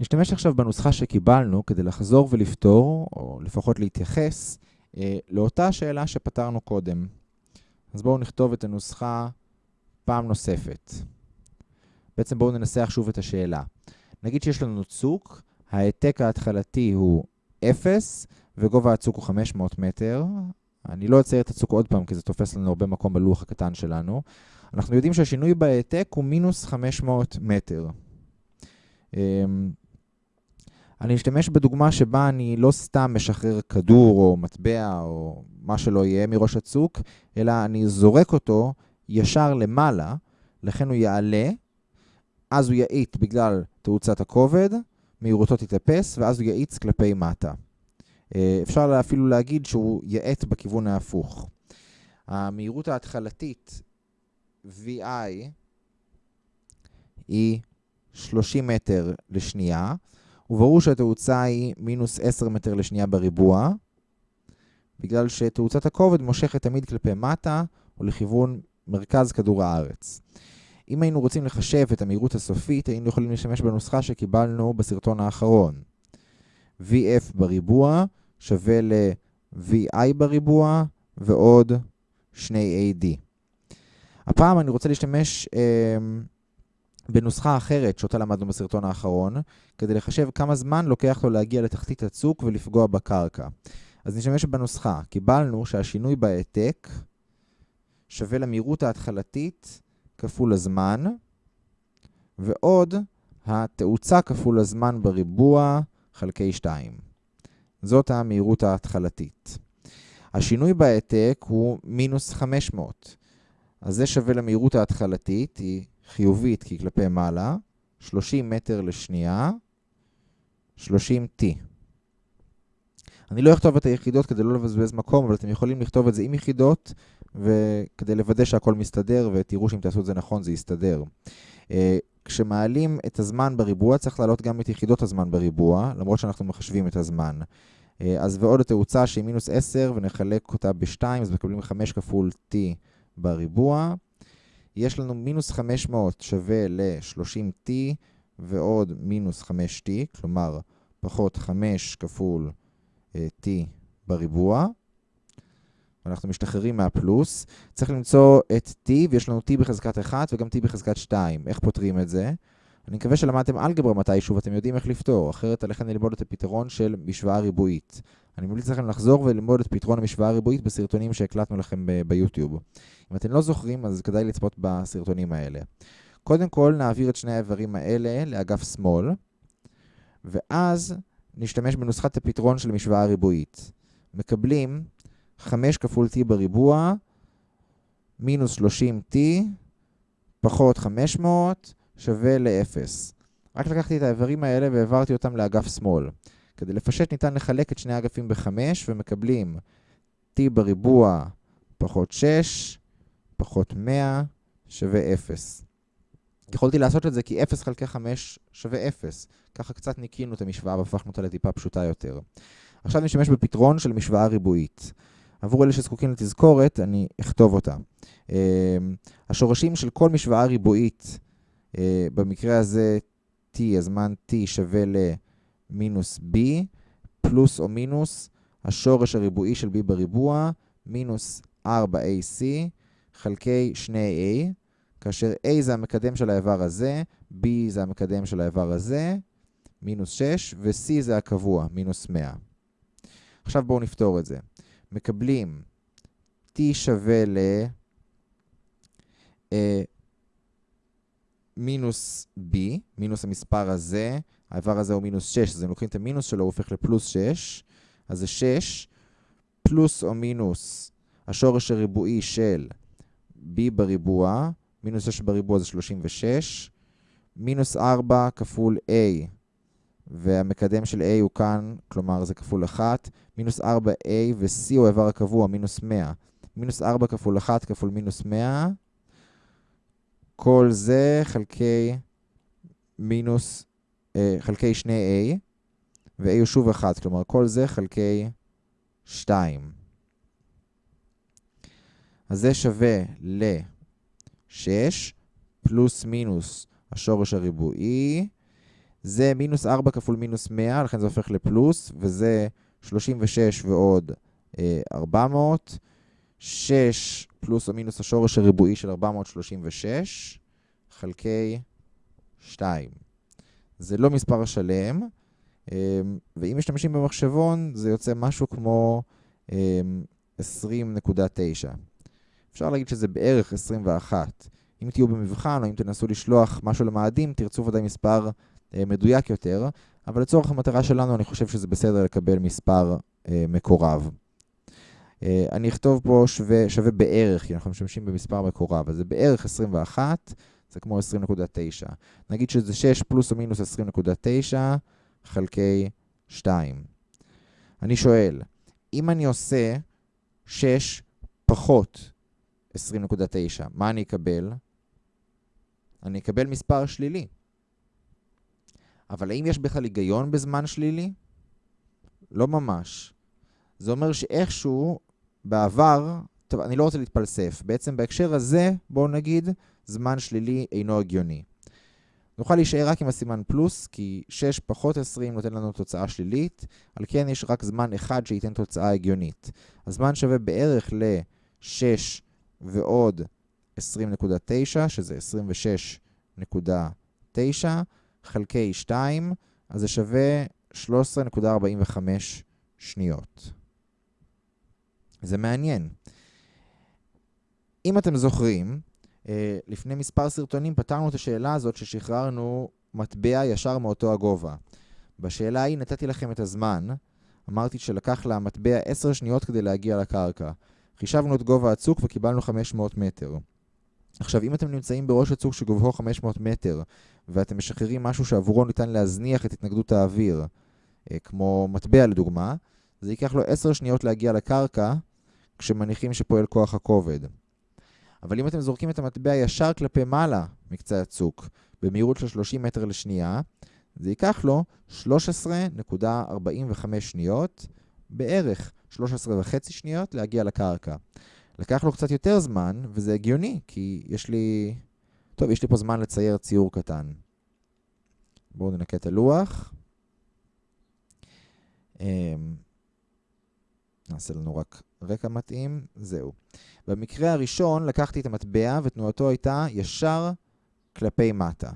נשתמש עכשיו בנוסחה שקיבלנו כדי לחזור ולפתור, או לפחות להתייחס, אה, לאותה שאלה שפתרנו קודם. אז בואו נכתוב את הנוסחה פעם נוספת. בעצם בואו ננסח שוב את השאלה. נגיד שיש לנו צוק, ההעתק ההתחלתי הוא 0, וגובה הצוק הוא 500 מטר. אני לא אצייר את הצוק עוד פעם, כי זה תופס לנו הרבה מקום בלוח הקטן שלנו. אנחנו יודעים שהשינוי בהעתק הוא מינוס 500 מטר. אני אשתמש בדוגמה שבה אני לא סתם משחרר כדור או מטבע או מה שלא יהיה מראש הצוק, אלא אני זורק אותו ישר למעלה, לכן הוא יעלה, אז הוא יאיט בגלל תאוצת הכובד, מהירותו תתאפס, ואז הוא יאיץ כלפי מטה. אה, אפשר אפילו להגיד שהוא יאט בכיוון ההפוך. המהירות ההתחלתית VI היא 30 מטר לשנייה, וברור שהתאוצה היא מינוס 10 מטר לשנייה בריבוע, בגלל שתאוצת הכובד מושכת תמיד כלפי מטה או לכיוון מרכז כדור הארץ. אם היינו רוצים לחשב את המהירות הסופית, היינו יכולים להשתמש בנוסחה שקיבלנו בסרטון האחרון. VF בריבוע שווה ל-VI בריבוע ועוד 2AD. הפעם אני רוצה להשתמש אה, בנוסחה אחרת שאותה למדנו בסרטון האחרון, כדי לחשב כמה זמן לוקח לו להגיע לתחתית הצוק ולפגוע בקרקע. אז נשתמש בנוסחה. קיבלנו שהשינוי בהעתק שווה למהירות ההתחלתית כפול הזמן, ועוד התאוצה כפול הזמן בריבוע חלקי 2. זאת המהירות ההתחלתית. השינוי בהעתק הוא מינוס 500. אז זה שווה למהירות ההתחלתית, היא חיובית כי כלפי מעלה, 30 מטר לשנייה, 30T. אני לא אכתוב את היחידות כדי לא לבזבז מקום, אבל אתם יכולים לכתוב את זה עם יחידות, וכדי לוודא שהכל מסתדר, ותראו שאם תעשו את זה נכון זה יסתדר. אה, כשמעלים את הזמן בריבוע, צריך להעלות גם את יחידות הזמן בריבוע, למרות שאנחנו מחשבים את הזמן. אה, אז ועוד התאוצה שהיא מינוס 10, ונחלק אותה ב-2, אז מקבלים 5 כפול t בריבוע. יש לנו מינוס 500 שווה ל-30t ועוד מינוס 5t, כלומר פחות 5 כפול uh, t בריבוע. אנחנו משתחררים מהפלוס. צריך למצוא את t, ויש לנו t בחזקת 1 וגם t בחזקת 2. איך פותרים את זה? אני מקווה שלמדתם אלגברה מתישהו ואתם יודעים איך לפתור, אחרת עליכם ללמוד את הפתרון של משוואה ריבועית. אני ממליץ לכם לחזור וללמוד את פתרון המשוואה הריבועית בסרטונים שהקלטנו לכם ביוטיוב. אם אתם לא זוכרים, אז כדאי לצפות בסרטונים האלה. קודם כל, נעביר את שני האיברים האלה לאגף שמאל, ואז נשתמש בנוסחת הפתרון של המשוואה הריבועית. מקבלים 5 כפול t בריבוע, מינוס 30t, פחות 500, שווה ל-0. רק לקחתי את האיברים האלה והעברתי אותם לאגף שמאל. כדי לפשט ניתן לחלק את שני האגפים ב-5 ומקבלים t בריבוע פחות 6 פחות 100 שווה 0. יכולתי לעשות את זה כי 0 חלקי 5 שווה 0. ככה קצת ניקינו את המשוואה והפכנו אותה לטיפה פשוטה יותר. עכשיו נשתמש בפתרון של משוואה ריבועית. עבור אלה שזקוקים לתזכורת, אני אכתוב אותה. אמ, השורשים של כל משוואה ריבועית, אה, במקרה הזה t, הזמן t שווה למינוס b, פלוס או מינוס השורש הריבועי של b בריבוע, מינוס 4ac, חלקי 2a, כאשר a זה המקדם של האיבר הזה, b זה המקדם של האיבר הזה, מינוס 6, ו-c זה הקבוע, מינוס 100. עכשיו בואו נפתור את זה. מקבלים t שווה ל... מינוס b, מינוס המספר הזה, האיבר הזה הוא מינוס 6, אז אם לוקחים את המינוס שלו, הוא הופך לפלוס 6, אז זה 6, פלוס או מינוס השורש הריבועי של b בריבוע, מינוס 6 בריבוע זה 36, מינוס 4 כפול a, והמקדם של a הוא כאן, כלומר זה כפול 1, מינוס 4a ו-c הוא האיבר הקבוע, מינוס 100. מינוס 4 כפול 1 כפול מינוס 100, כל זה חלקי מינוס, אה, חלקי 2a, ו-a הוא שוב 1, כלומר כל זה חלקי 2. אז זה שווה ל-6 פלוס מינוס השורש הריבועי, זה מינוס 4 כפול מינוס 100, לכן זה הופך לפלוס, וזה 36 ועוד אה, 400. 6 פלוס או מינוס השורש הריבועי של 436 חלקי 2. זה לא מספר שלם, אמ, ואם משתמשים במחשבון זה יוצא משהו כמו 20.9. אמ, אפשר להגיד שזה בערך 21. אם תהיו במבחן או אם תנסו לשלוח משהו למאדים, תרצו ודאי מספר אה, מדויק יותר, אבל לצורך המטרה שלנו אני חושב שזה בסדר לקבל מספר אה, מקורב. אה, אני אכתוב פה שווה, שווה בערך, כי אנחנו משתמשים במספר מקורב, אז זה בערך 21, זה כמו 20.9. נגיד שזה 6 פלוס או מינוס 20.9 חלקי 2. אני שואל, אם אני עושה 6 פחות 20.9, מה אני אקבל? אני אקבל מספר שלילי. אבל האם יש בכלל היגיון בזמן שלילי? לא ממש. זה אומר שאיכשהו בעבר, טוב, אני לא רוצה להתפלסף. בעצם בהקשר הזה, בואו נגיד, זמן שלילי אינו הגיוני. נוכל להישאר רק עם הסימן פלוס, כי 6 פחות 20 נותן לנו תוצאה שלילית, על כן יש רק זמן אחד שייתן תוצאה הגיונית. הזמן שווה בערך ל-6 ועוד 20.9, שזה 26.9, חלקי 2, אז זה שווה 13.45 שניות. זה מעניין. אם אתם זוכרים, אה, לפני מספר סרטונים פתרנו את השאלה הזאת ששחררנו מטבע ישר מאותו הגובה. בשאלה ההיא נתתי לכם את הזמן, אמרתי שלקח למטבע 10 שניות כדי להגיע לקרקע. חישבנו את גובה הצוק וקיבלנו 500 מטר. עכשיו, אם אתם נמצאים בראש הצוק שגובהו 500 מטר, ואתם משחררים משהו שעבורו ניתן להזניח את התנגדות האוויר, אה, כמו מטבע לדוגמה, זה ייקח לו 10 שניות להגיע לקרקע, כשמניחים שפועל כוח הכובד. אבל אם אתם זורקים את המטבע ישר כלפי מעלה מקצה הצוק, במהירות של 30 מטר לשנייה, זה ייקח לו 13.45 שניות, בערך 13 וחצי שניות להגיע לקרקע. לקח לו קצת יותר זמן, וזה הגיוני, כי יש לי... טוב, יש לי פה זמן לצייר ציור קטן. בואו ננקה את הלוח. נעשה לנו רק רקע מתאים, זהו. במקרה הראשון לקחתי את המטבע ותנועתו הייתה ישר כלפי מטה.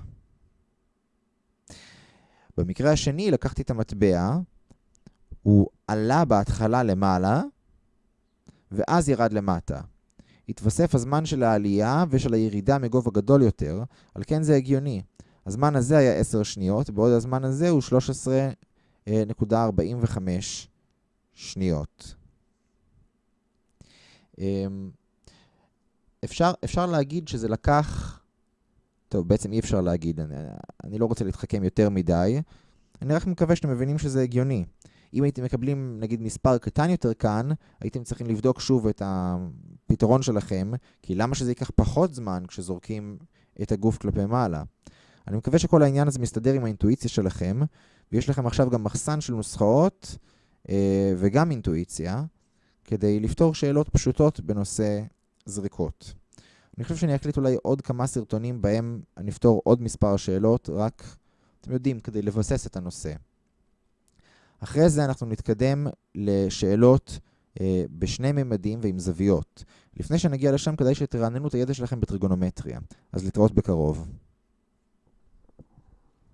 במקרה השני לקחתי את המטבע, הוא עלה בהתחלה למעלה, ואז ירד למטה. התווסף הזמן של העלייה ושל הירידה מגובה גדול יותר, על כן זה הגיוני. הזמן הזה היה 10 שניות, בעוד הזמן הזה הוא 13.45 שניות. אמ, אפשר, אפשר להגיד שזה לקח... טוב, בעצם אי אפשר להגיד, אני, אני לא רוצה להתחכם יותר מדי. אני רק מקווה שאתם מבינים שזה הגיוני. אם הייתם מקבלים, נגיד, מספר קטן יותר כאן, הייתם צריכים לבדוק שוב את הפתרון שלכם, כי למה שזה ייקח פחות זמן כשזורקים את הגוף כלפי מעלה? אני מקווה שכל העניין הזה מסתדר עם האינטואיציה שלכם, ויש לכם עכשיו גם מחסן של נוסחאות אה, וגם אינטואיציה. כדי לפתור שאלות פשוטות בנושא זריקות. אני חושב שאני אקליט אולי עוד כמה סרטונים בהם אני אפתור עוד מספר שאלות, רק, אתם יודעים, כדי לבסס את הנושא. אחרי זה אנחנו נתקדם לשאלות אה, בשני ממדים ועם זוויות. לפני שנגיע לשם כדאי שתרעננו את הידע שלכם בטריגונומטריה, אז להתראות בקרוב.